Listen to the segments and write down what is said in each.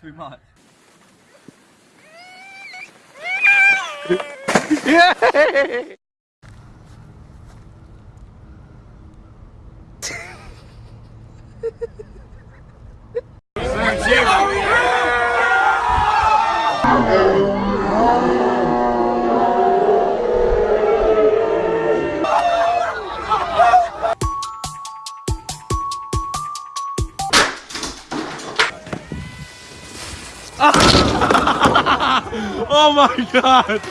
too much. yeah! oh my god!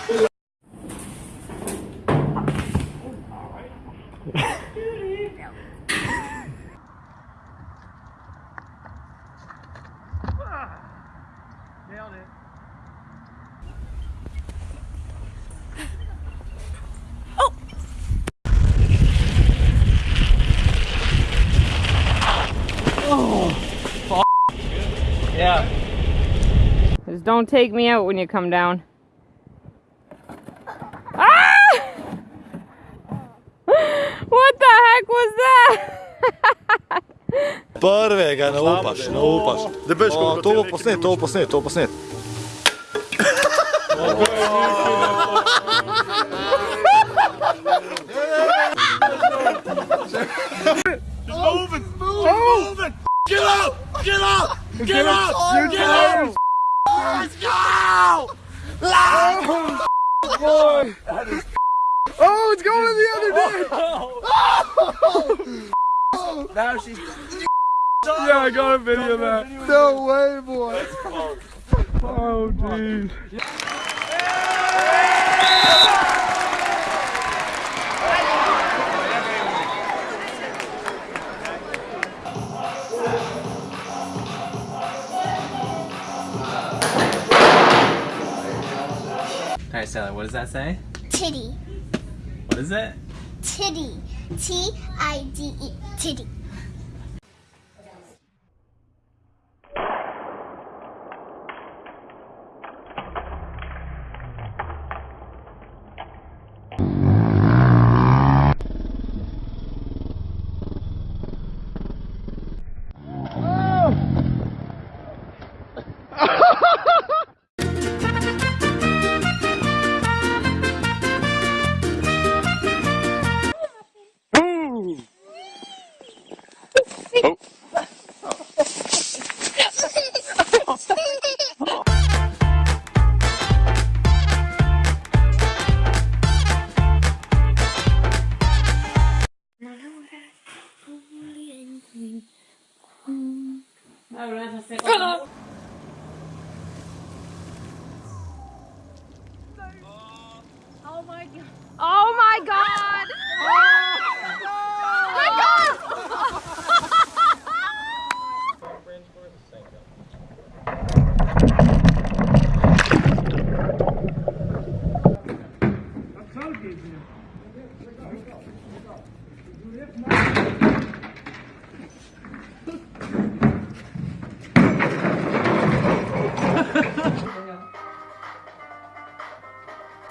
Nailed it. Oh! Yeah. Just don't take me out when you come down. Ah! What the heck was that? Prve ga ne upaš, ne upaš. O, to bo posnet, to bo posnet, to bo posnet. Boy! Oh, it's going the other day! Now she's. Yeah, I got a video of that. No way, boy. Oh, dude. Alright, Sally, what does that say? Titty. What is it? Titty. T I D E. Titty.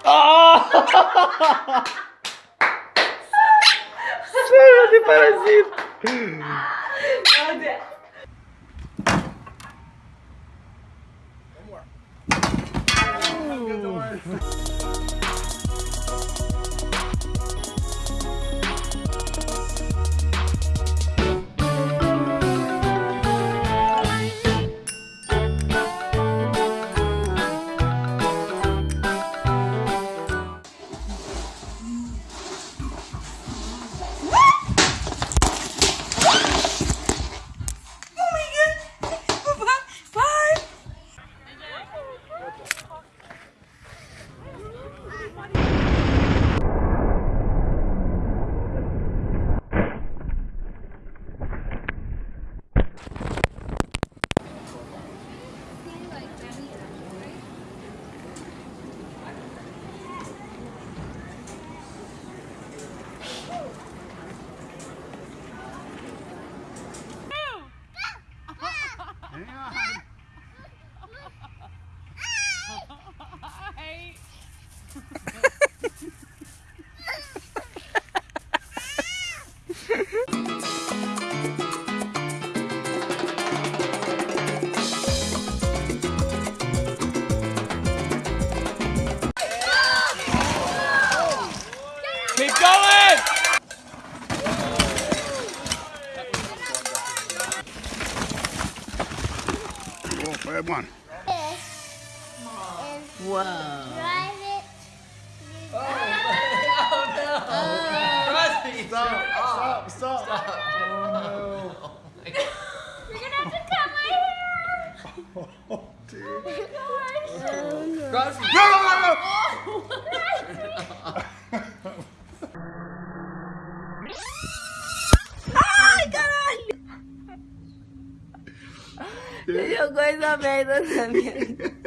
Ah! Sério, de parasita! Meu Deus! Vamos lá. Keep going! Oh, bad one. Whoa. Drive it. Stop, stop, stop. You're gonna have to cut my hair. Oh, dear. Oh, oh No, no, no, no. Oh, Yo coisa merda também.